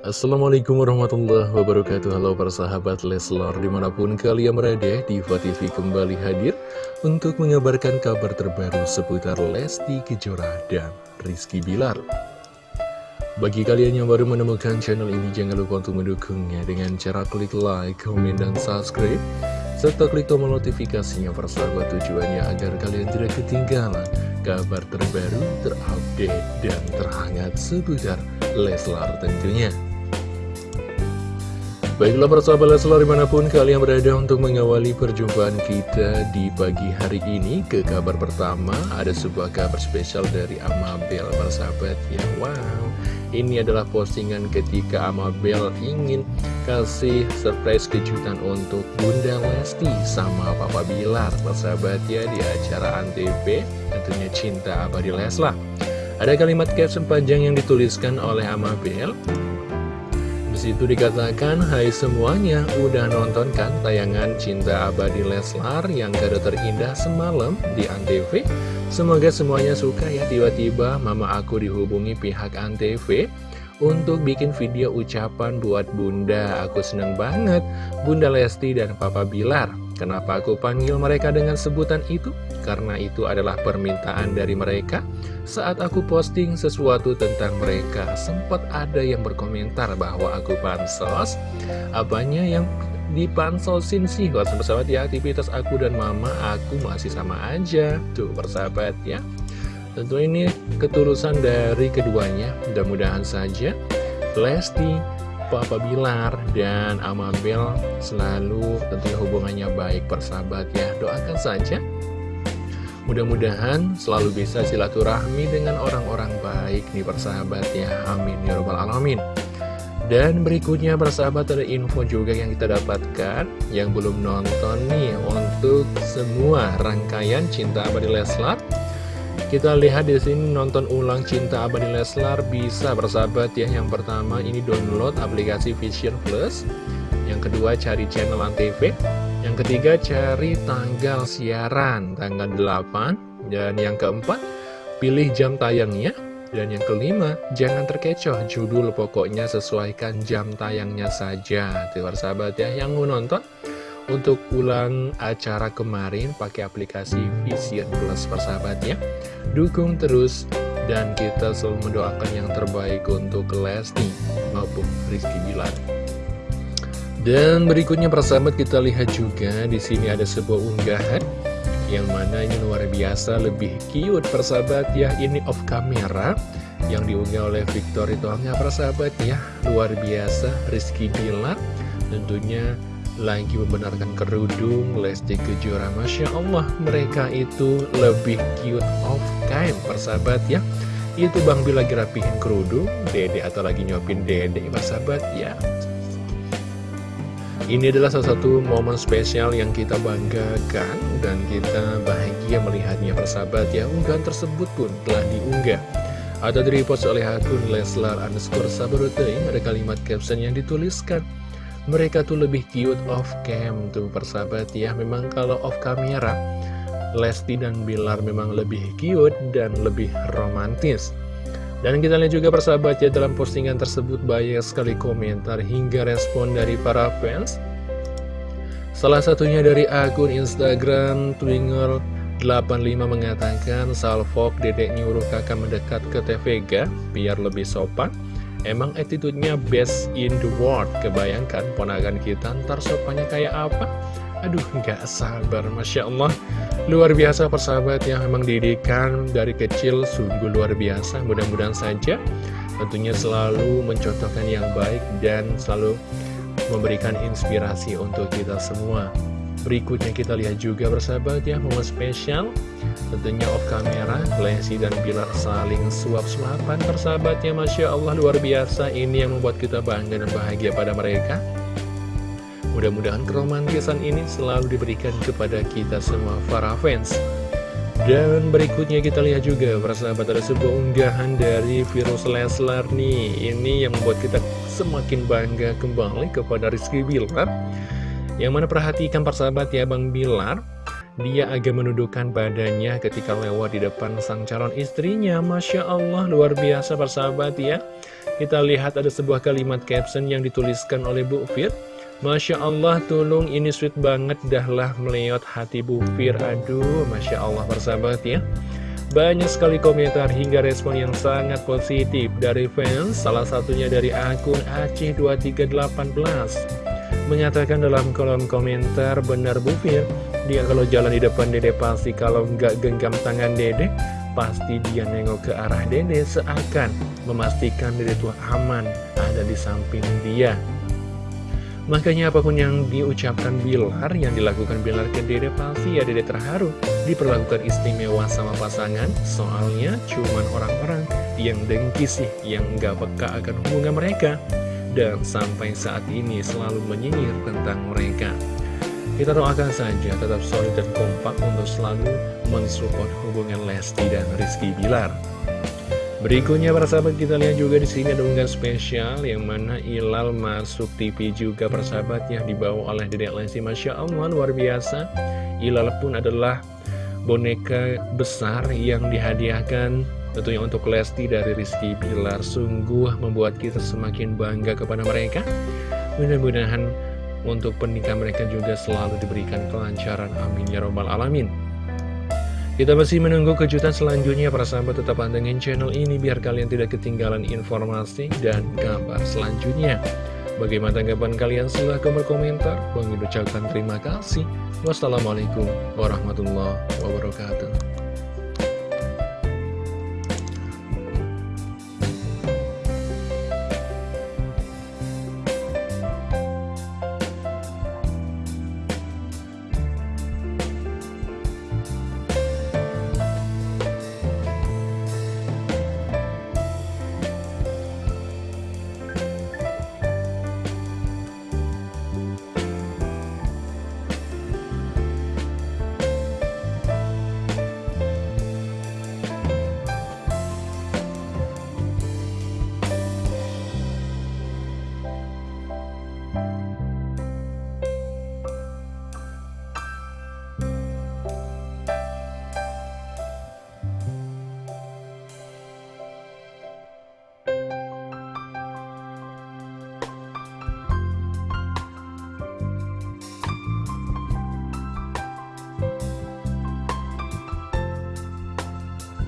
Assalamualaikum warahmatullahi wabarakatuh. Halo para sahabat Leslar Di mana pun kalian berada Diva TV kembali hadir Untuk mengabarkan kabar terbaru Seputar Lesti Kejora dan Rizky Bilar. Bagi kalian yang baru menemukan channel ini Jangan lupa untuk mendukungnya Dengan cara klik like, komen, dan subscribe Serta klik tombol notifikasinya Persahabat tujuannya agar kalian tidak ketinggalan Kabar terbaru, terupdate, dan terhangat seputar Leslar tentunya Baiklah persahabat Leslar di mana pun kalian berada untuk mengawali perjumpaan kita di pagi hari ini Ke kabar pertama ada sebuah kabar spesial dari Amabel persahabat ya Wow. Ini adalah postingan ketika Amabel ingin kasih surprise kejutan untuk Bunda Lesti sama Papa Bilar persahabat ya di acara Antv tentunya cinta abadi Leslar. Ada kalimat caption panjang yang dituliskan oleh Amabel situ dikatakan, Hai semuanya, udah nonton kan tayangan Cinta Abadi Leslar yang kado terindah semalam di Antv? Semoga semuanya suka ya, tiba-tiba mama aku dihubungi pihak Antv untuk bikin video ucapan buat bunda. Aku seneng banget, Bunda Lesti dan Papa Bilar. Kenapa aku panggil mereka dengan sebutan itu? Karena itu adalah permintaan dari mereka Saat aku posting sesuatu tentang mereka Sempat ada yang berkomentar bahwa aku pansos Apanya yang dipansosin sih Kalau sahabat ya aktivitas aku dan mama aku masih sama aja Tuh persahabat ya Tentu ini ketulusan dari keduanya. Mudah-mudahan saja Lesti Papa Bilar dan Amabel selalu tentunya hubungannya baik persahabat ya. Doakan saja. Mudah-mudahan selalu bisa silaturahmi dengan orang-orang baik nih persahabat ya. Amin ya robbal alamin. Dan berikutnya persahabat ada info juga yang kita dapatkan. Yang belum nonton nih untuk semua rangkaian Cinta Abadi Leslar kita lihat di sini nonton ulang Cinta Abadi Leslar bisa bersahabat ya. Yang pertama ini download aplikasi Vision Plus. Yang kedua cari channel Antv. Yang ketiga cari tanggal siaran tanggal 8. Dan yang keempat pilih jam tayangnya. Dan yang kelima, jangan terkecoh judul pokoknya sesuaikan jam tayangnya saja. Tuh sahabat ya, yang mau nonton untuk ulang acara kemarin pakai aplikasi Vision Plus persahabatnya. Dukung terus dan kita selalu mendoakan yang terbaik untuk Lesti maupun Rizky Bilar. Dan berikutnya persahabat kita lihat juga di sini ada sebuah unggahan yang mana ini luar biasa lebih cute persahabat ya ini off camera yang diunggah oleh Victor itu hanya persahabat ya luar biasa Rizky Bilar tentunya lagi membenarkan kerudung Lesti Kejora. Masya Allah mereka itu lebih cute off cam persahabat ya. Itu Bang Bil lagi rapihin kerudung Dede atau lagi nyopin Dede persahabat ya. Ini adalah salah satu momen spesial yang kita banggakan dan kita bahagia melihatnya persahabat ya. Unggahan tersebut pun telah diunggah. Atau direpost oleh akun Leslar underscore Sabarutai ada kalimat caption yang dituliskan mereka tuh lebih cute off cam tuh persahabat ya. Memang kalau off kamera Lesti dan Bilar memang lebih cute dan lebih romantis. Dan kita lihat juga persahabat ya dalam postingan tersebut banyak sekali komentar hingga respon dari para fans. Salah satunya dari akun Instagram Twinger 85 mengatakan Salfok dedek nyuruh kakak mendekat ke TVG biar lebih sopan Emang attitude-nya best in the world? Kebayangkan ponakan kita ntar sopannya kayak apa? Aduh nggak sabar Masya Allah. Luar biasa persahabat yang memang didikan dari kecil sungguh luar biasa. Mudah-mudahan saja tentunya selalu mencontohkan yang baik Dan selalu memberikan inspirasi untuk kita semua Berikutnya kita lihat juga bersahabat ya momen spesial. Tentunya off kamera Lesti dan Bilar saling suap-suapan persahabatnya Masya Allah luar biasa. Ini yang membuat kita bangga dan bahagia pada mereka. Mudah-mudahan keromantisan ini selalu diberikan kepada kita semua para fans. Dan berikutnya kita lihat juga persahabat ada sebuah unggahan dari Virus Leslar nih. Ini yang membuat kita semakin bangga kembali kepada Rizky Bilar yang mana perhatikan persahabat ya Bang Bilar dia agak menundukkan badannya ketika lewat di depan sang calon istrinya. Masya Allah, luar biasa persahabat ya. Kita lihat ada sebuah kalimat caption yang dituliskan oleh Bu Fir. Masya Allah, tulung ini sweet banget, dahlah meleot hati Bu Fir. Aduh, Masya Allah persahabat ya. Banyak sekali komentar hingga respon yang sangat positif dari fans, salah satunya dari akun Aceh2318 mengatakan dalam kolom komentar benar Bu Fir. Dia kalau jalan di depan dede pasti kalau nggak genggam tangan dede pasti dia nengok ke arah dede seakan memastikan dede tua aman ada di samping dia. Makanya apa pun yang diucapkan Bilar, yang dilakukan Bilar ke Dede pasti ya Dede terharu diperlakukan istimewa sama pasangan. Soalnya cuman orang-orang yang dengki sih, yang nggak peka akan hubungan mereka dan sampai saat ini selalu menyinyir tentang mereka. Kita doakan saja tetap solid dan kompak untuk selalu mensupport hubungan Lesti dan Rizky Bilar. Berikutnya para sahabat kita lihat juga di sini ada unggahan spesial yang mana Ilal masuk TV juga persahabatnya dibawa oleh Dedek Lesti Masya Allah luar biasa. Ilal pun adalah boneka besar yang dihadiahkan Tentunya untuk Lesti dari Rizky Pilar sungguh membuat kita semakin bangga kepada mereka. Mudah-mudahan untuk pernikahan mereka juga selalu diberikan kelancaran. Amin ya robbal alamin. Kita masih menunggu kejutan selanjutnya para sahabat tetap pantengin channel ini biar kalian tidak ketinggalan informasi dan kabar selanjutnya. Bagaimana tanggapan kalian? Silahkan berkomentar. Bang ucapkan terima kasih. Wassalamualaikum warahmatullahi wabarakatuh.